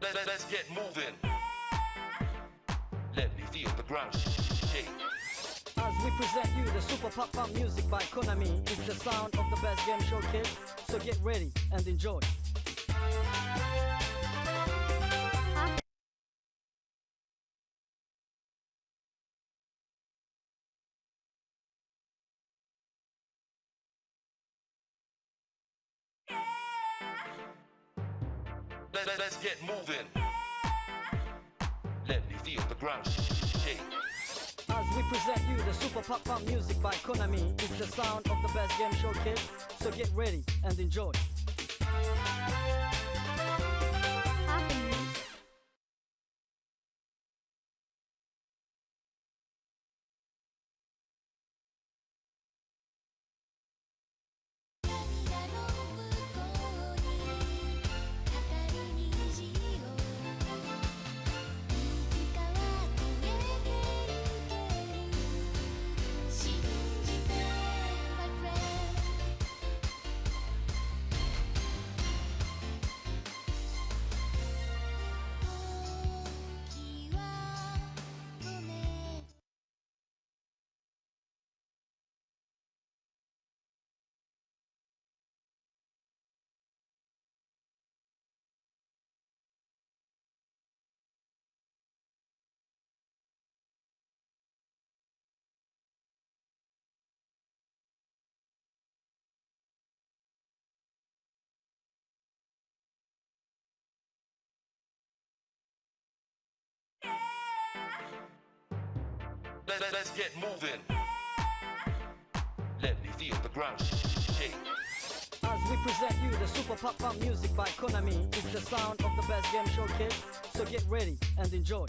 Let, let's get moving. Let me feel the ground shake. As we present you the super pop pop music by Konami, it's the sound of the best game show kids. So get ready and enjoy. Let, let, let's get moving. Let me feel the ground shake. As we present you the super pop pop music by Konami, it's the sound of the best game show kids. So get ready and enjoy. Let, let, let's get moving. Let me feel the ground shake. As we present you the super pop pop music by Konami, it's the sound of the best game show kids. So get ready and enjoy.